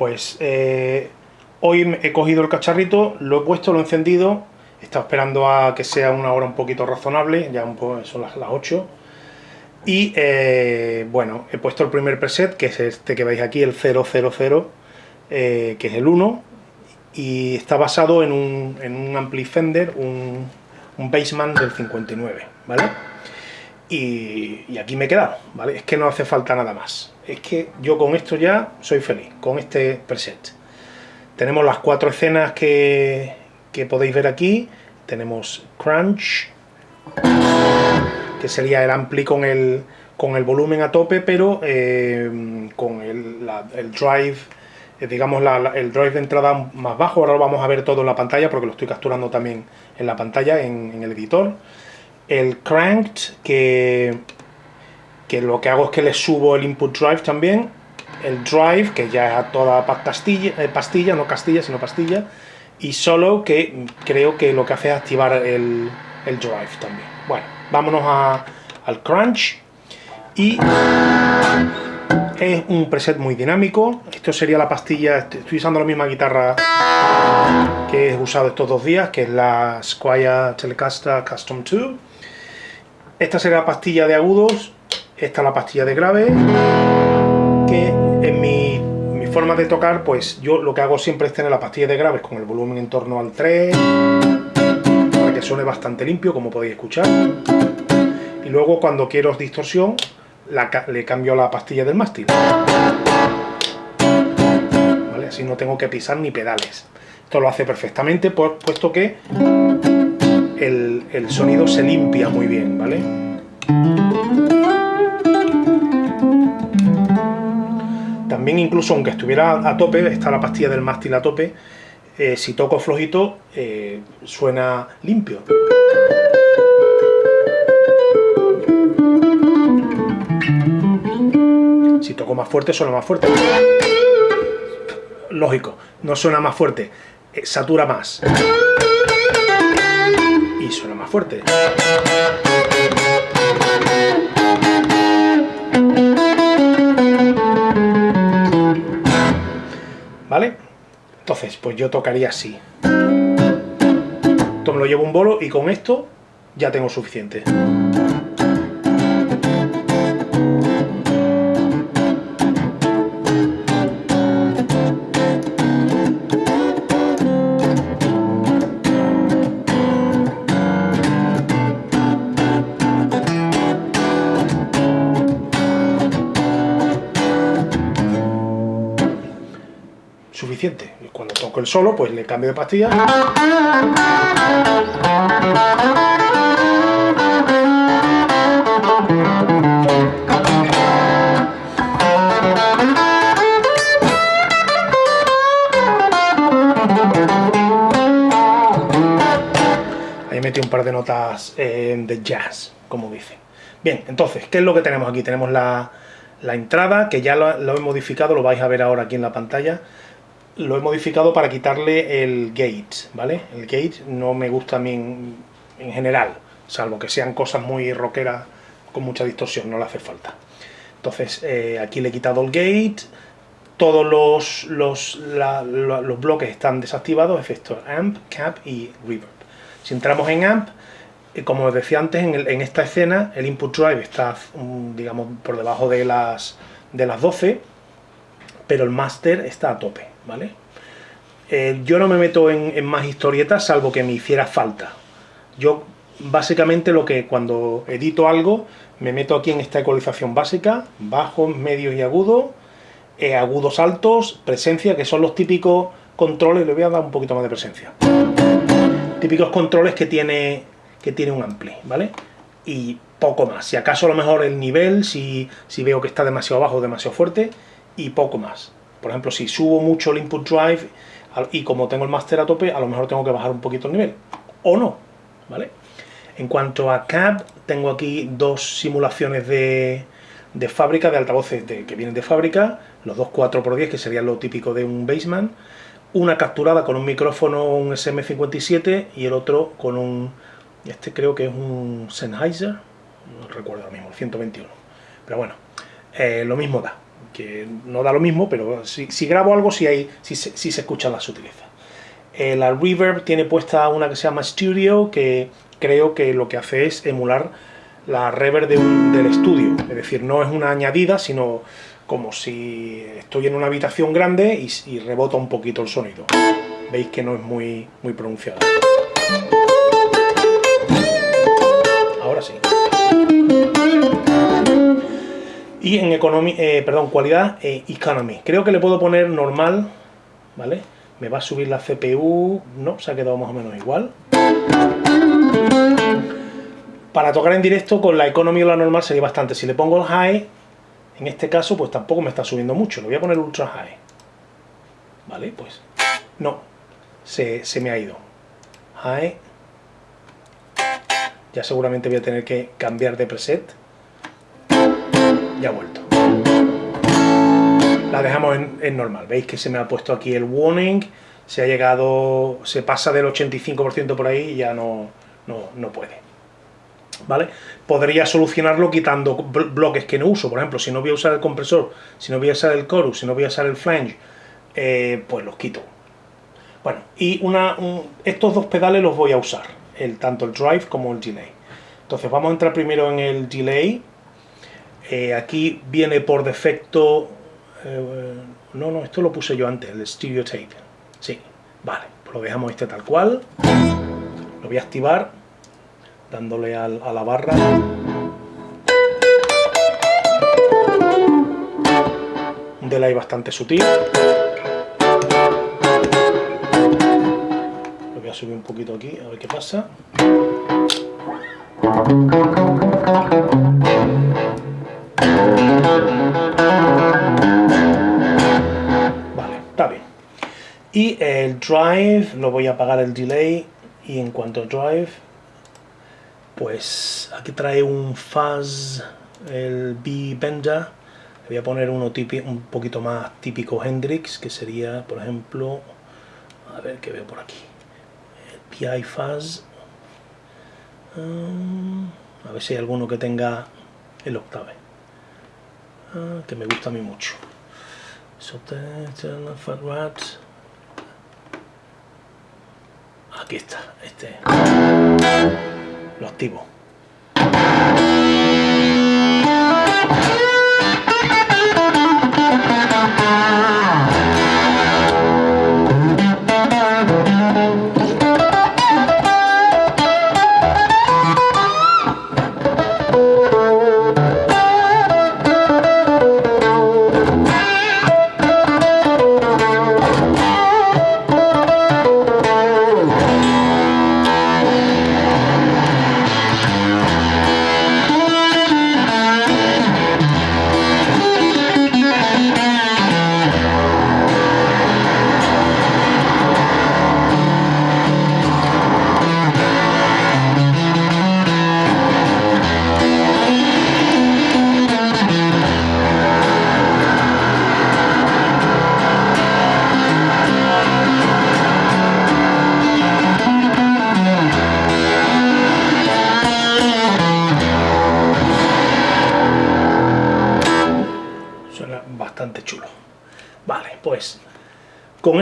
Pues eh, hoy he cogido el cacharrito, lo he puesto, lo he encendido, he estado esperando a que sea una hora un poquito razonable, ya un poco, son las, las 8, y eh, bueno, he puesto el primer preset, que es este que veis aquí, el 000, eh, que es el 1, y está basado en un, en un ampli Fender, un, un Bassman del 59, ¿vale? Y, aquí me he quedado, ¿vale? Es que no hace falta nada más. Es que yo con esto ya soy feliz, con este preset. Tenemos las cuatro escenas que, que podéis ver aquí. Tenemos Crunch, que sería el ampli con el, con el volumen a tope, pero eh, con el, el drive eh, digamos, la, el drive de entrada más bajo. Ahora lo vamos a ver todo en la pantalla porque lo estoy capturando también en la pantalla, en el editor. El cranked, que, que lo que hago es que le subo el input drive también. El drive, que ya es toda pastilla, eh, pastilla, no castilla, sino pastilla. Y solo, que creo que lo que hace es activar el, el drive también. Bueno, vámonos a, al crunch. Y es un preset muy dinámico. Esto sería la pastilla, estoy usando la misma guitarra que he usado estos dos días, que es la Squire Telecaster Custom 2. Esta sería la pastilla de agudos, esta la pastilla de grave, que en mi, forma de tocar, pues yo lo que hago siempre es tener la pastilla de graves con el volumen en torno al 3, para que suene bastante limpio, como podéis escuchar. Y luego cuando quiero distorsión, le cambio la pastilla del mástil. ¿Vale? Así no tengo que pisar ni pedales. Esto lo hace perfectamente, puesto que el, sonido se limpia muy bien, ¿vale? También incluso aunque estuviera a tope, está la pastilla del mástil a tope, eh, si toco flojito, eh, suena limpio. Si toco más fuerte, suena más fuerte. Lógico, no suena más fuerte, eh, satura más. Suena más fuerte. ¿Vale? Entonces, pues yo tocaría así. Esto me lo llevo un bolo y con esto ya tengo suficiente. Suficiente. Cuando toco el solo, pues le cambio de pastilla. Ahí metí un par de notas eh, de jazz, como dice. Bien, entonces, ¿qué es lo que tenemos aquí? Tenemos la, la entrada, que ya lo, lo he modificado, lo vais a ver ahora aquí en la pantalla lo he modificado para quitarle el gate, ¿vale? El gate no me gusta a mí en, en general, salvo que sean cosas muy rockeras con mucha distorsión, no le hace falta. Entonces, eh, aquí le he quitado el gate, todos los, los, los bloques están desactivados, efectos amp, cap y reverb. Si entramos en amp, eh, como os decía antes, en, el, en, esta escena el input drive está, um, digamos, por debajo de las, de las 12, pero el master está a tope, ¿vale? Eh, yo no me meto en, más historietas salvo que me hiciera falta. Yo básicamente lo que cuando edito algo me meto aquí en esta ecualización básica, bajos, medios y agudos, eh, agudos altos, presencia, que son los típicos controles, le voy a dar un poquito más de presencia. Típicos controles que tiene, que tiene un ampli, ¿vale? Y poco más. Si acaso a lo mejor el nivel, si, si veo que está demasiado bajo o demasiado fuerte, y poco más. Por ejemplo, si subo mucho el input drive y como tengo el master a tope, a lo mejor tengo que bajar un poquito el nivel. O no, ¿vale? En cuanto a cab, tengo aquí dos simulaciones de, de fábrica, de altavoces que vienen de fábrica, los dos 4x10, que serían lo típico de un Bassman, una capturada con un micrófono, un SM57, y el otro con un, este creo que es un Sennheiser, no recuerdo ahora mismo, el 121. Pero bueno, eh, lo mismo da que no da lo mismo, pero si, grabo algo sí, hay, si se escuchan las sutilezas. Eh, la Reverb tiene puesta una que se llama Studio, que creo que lo que hace es emular la reverb del estudio. Es decir, no es una añadida, sino como si estoy en una habitación grande y, rebota un poquito el sonido. Veis que no es muy, muy pronunciado. Ahora sí. Y en economy, eh, perdón, cualidad eh, economy. Creo que le puedo poner normal, ¿vale? Me va a subir la CPU, no, se ha quedado más o menos igual. Para tocar en directo con la economy o la normal sería bastante. Si le pongo el high, en este caso, pues tampoco me está subiendo mucho. Le voy a poner ultra high. ¿Vale? Pues no, se, se me ha ido. High. Ya seguramente voy a tener que cambiar de preset. Ya ha vuelto la dejamos en, normal. Veis que se me ha puesto aquí el warning, se ha llegado, se pasa del 85% por ahí y ya no, no, puede. ¿Vale? Podría solucionarlo quitando bloques que no uso. Por ejemplo, si no voy a usar el compresor, si no voy a usar el chorus, si no voy a usar el flange, eh, pues los quito. Bueno, y una, estos dos pedales los voy a usar, el, tanto el drive como el delay. Entonces vamos a entrar primero en el delay. Eh, aquí viene por defecto eh, no, no, esto lo puse yo antes, el Stereo Tape. Sí, vale, pues lo dejamos este tal cual. Lo voy a activar dándole a la barra. Un delay bastante sutil. Lo voy a subir un poquito aquí, a ver qué pasa. Y el drive, lo voy a apagar el delay. Y en cuanto al drive, pues aquí trae un fuzz, el B-Bender, voy a poner uno un poquito más típico Hendrix, que sería, por ejemplo, a ver qué veo por aquí, el PI Fuzz, um, a ver si hay alguno que tenga el octave, ah, que me gusta a mí mucho. So, Aquí está, este. Lo activo.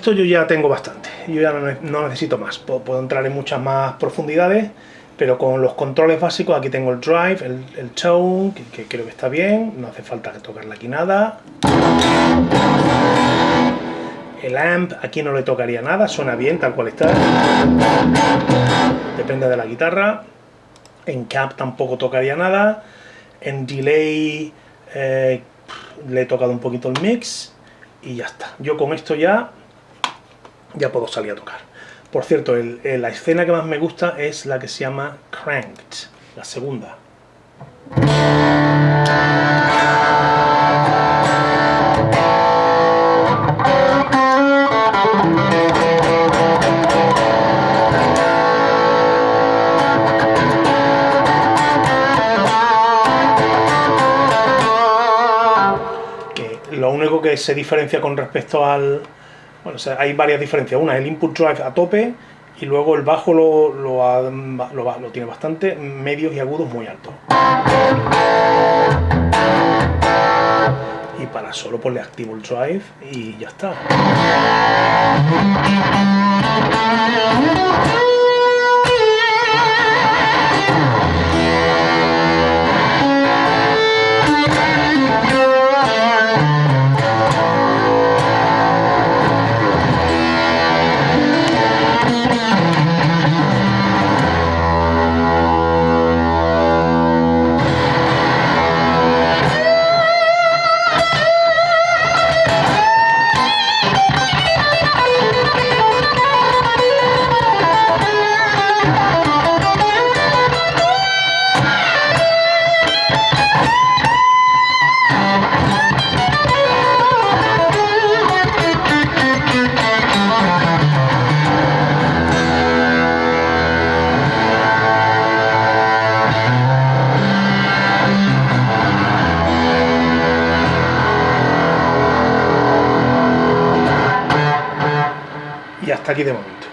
Esto yo ya tengo bastante, yo ya no, necesito más, puedo, entrar en muchas más profundidades, pero con los controles básicos, aquí tengo el drive, el, tone, que, creo que está bien, no hace falta tocarle aquí nada. El amp, aquí no le tocaría nada, suena bien tal cual está. Depende de la guitarra. En cap tampoco tocaría nada. En delay eh, le he tocado un poquito el mix y ya está. Yo con esto ya ya puedo salir a tocar. Por cierto, la escena que más me gusta es la que se llama Cranked, la segunda. lo único que se diferencia con respecto al, bueno, hay varias diferencias. Una es el input drive a tope y luego el bajo lo, lo, lo, tiene bastante, medios y agudos muy altos. Y para solo pues le activo el drive y ya está. ったけでもと。